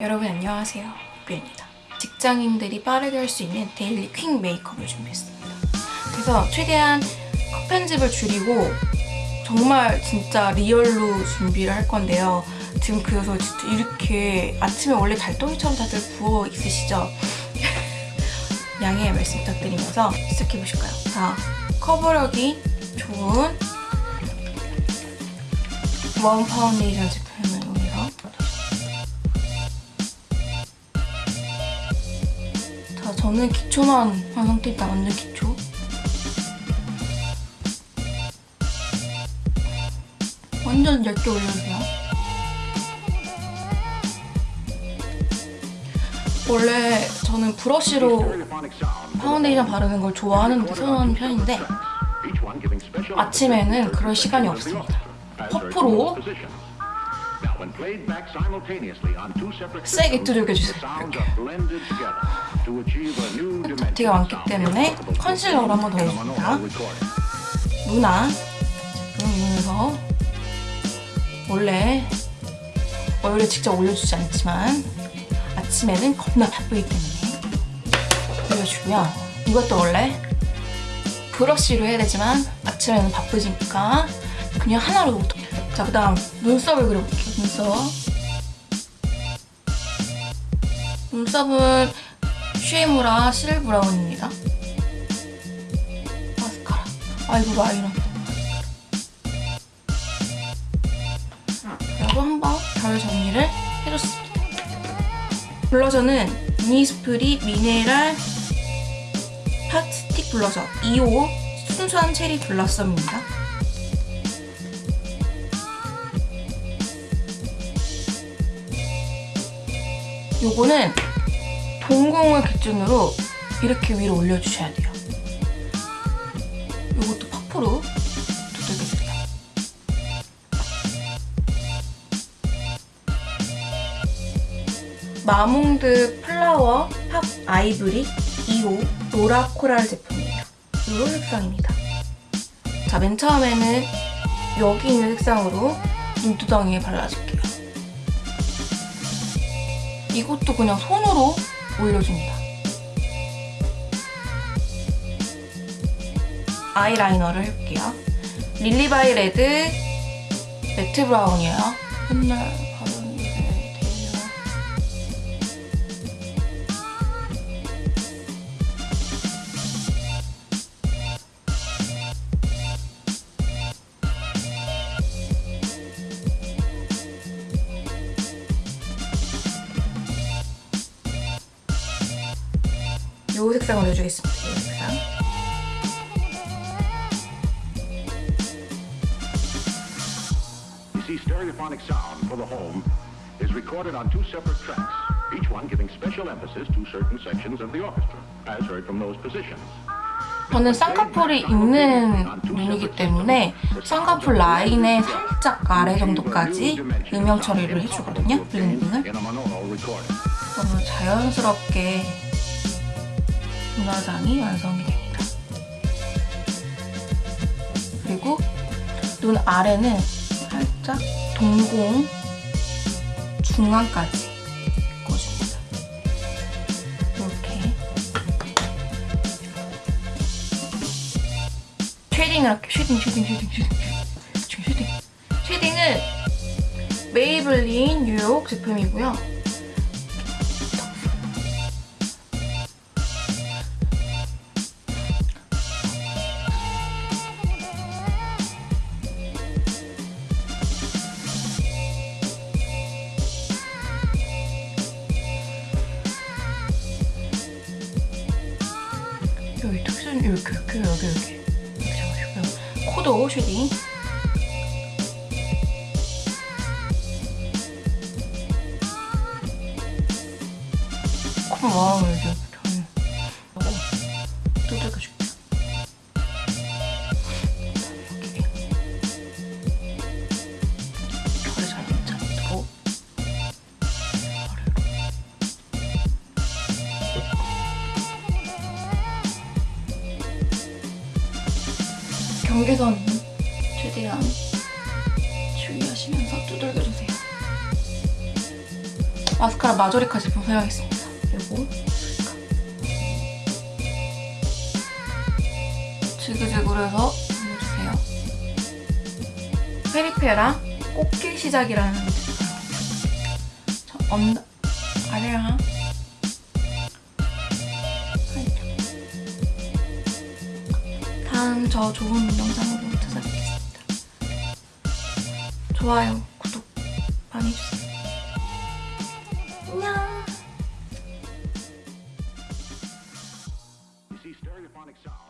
여러분 안녕하세요. 뷰입니다. 직장인들이 빠르게 할 수 있는 daily quick 메이크업을 준비했습니다. 그래서 최대한 컷 편집을 줄이고 정말 진짜 real로 준비를 할 건데요. 지금 그래서 진짜 이렇게 아침에 원래 달덩이처럼 다들 부어 있으시죠? 양해의 말씀 부탁드리면서 시작해 보실까요? 자, 커버력이 좋은 원 파운데이션 제품 저는 기초만 한 상태입니다. 완전 기초. 완전 얇게 올려주세요. 원래 저는 브러쉬로 파운데이션 바르는 걸 좋아하는 선호하는 편인데 아침에는 그럴 시간이 없습니다. 퍼프로 세게 두들겨주세요. 덕티가 많기 때문에 컨실러를 한번 더 해줍니다. 루나 이용해서 원래 얼굴에 직접 올려주지 않지만 아침에는 겁나 바쁘기 때문에 올려주고요. 이것도 원래 브러쉬로 해야 되지만 아침에는 바쁘니까 그냥 하나로 자, 그 다음 눈썹을 그려볼게요. 눈썹. 눈썹은 슈에무라 seal brown입니다. 마스카라. 아이고, 라이너. 그리고 한번 결 정리를 해줬습니다. 블러셔는 이니스프리 미네랄 팟 스틱 블러셔 2호 순수한 체리 블라썸입니다. 요거는 동공을 기준으로 이렇게 위로 올려주셔야 돼요. 요것도 퍼프로 두들겨주세요. 마몽드 Flower Pop Eye Brick 2호 플로라 코랄 제품이에요. 요 색상입니다. 자, 맨 처음에는 여기 있는 색상으로 눈두덩이에 발라줄게요. 이것도 그냥 손으로 올려줍니다. 아이라이너를 해볼게요. 릴리바이 레드 매트 브라운이에요. 맨날 요 색상을 해주겠습니다. 요 색상. You see, stereophonic sound for the home is recorded on two separate tracks, each one giving special emphasis to certain sections of the orchestra, as heard from those positions. 저는 쌍꺼풀이 있는 눈이기 때문에 쌍꺼풀 라인의 살짝 아래 정도까지 음영 처리를 해주거든요. 블렌딩을. 너무 자연스럽게 눈화장이 완성이 됩니다. 그리고 눈 아래는 살짝 동공 중앙까지 메꿔줍니다. 이렇게 shading을 할게요. shading, shading, shading, shading, shading, shading. shading은 메이블린 뉴욕 제품이고요. 이렇게 이렇게 여기 이렇게 잡아주고요. 코도 쉐딩. 코만 마음을 이렇게 경계선 최대한 주의하시면서 두들겨주세요. 마스카라 마조리카 제품 사용하겠습니다. 그리고 지그재그로 해서 올려주세요. 페리페랑 꽃길 시작이라는 저 언, 아래랑 다음 저 좋은 영상으로 찾아뵙겠습니다. 좋아요, 구독 많이 해주세요. 안녕.